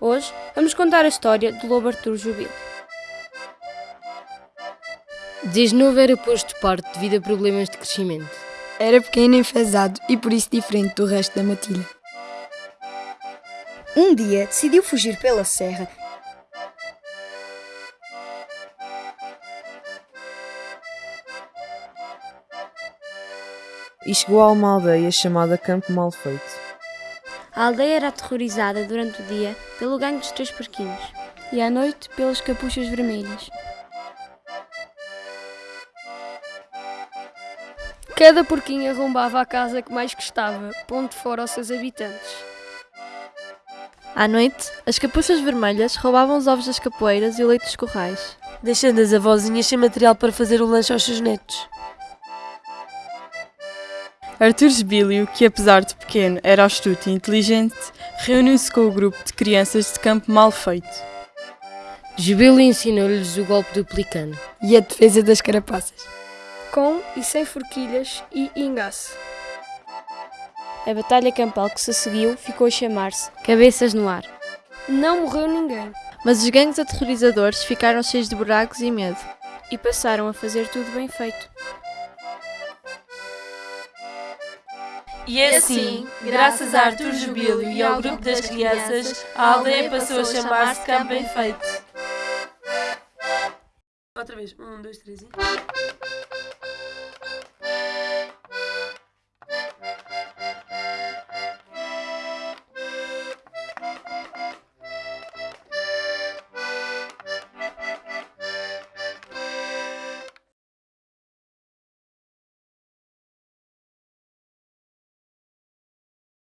Hoje vamos contar a história do lobo Artur Jubilo. Desde novo era posto de parte devido a problemas de crescimento. Era pequeno e enfesado e por isso diferente do resto da matilha. Um dia decidiu fugir pela serra e chegou a uma aldeia chamada Campo Malfeito. A aldeia era aterrorizada durante o dia pelo gangue dos três porquinhos e à noite pelas capuchas vermelhas. Cada porquinho arrombava a casa que mais gostava, pondo fora aos seus habitantes. À noite, as capuchas vermelhas roubavam os ovos das capoeiras e o leite dos corrais, deixando as avózinhas sem material para fazer o lanche aos seus netos. Arthur Sbílio, que apesar de pequeno era astuto e inteligente, reuniu-se com o grupo de crianças de campo mal feito. Jubilo ensinou-lhes o golpe do pelicano e a defesa das carapaças, com e sem forquilhas e engaço. A batalha campal que se seguiu ficou a chamar-se Cabeças no Ar. Não morreu ninguém, mas os gangues aterrorizadores ficaram cheios de buracos e medo e passaram a fazer tudo bem feito. E assim, graças a Artur Jubilo e ao grupo das crianças, a aldeia passou a chamar-se Campo Feito. Outra vez, um, dois, três e...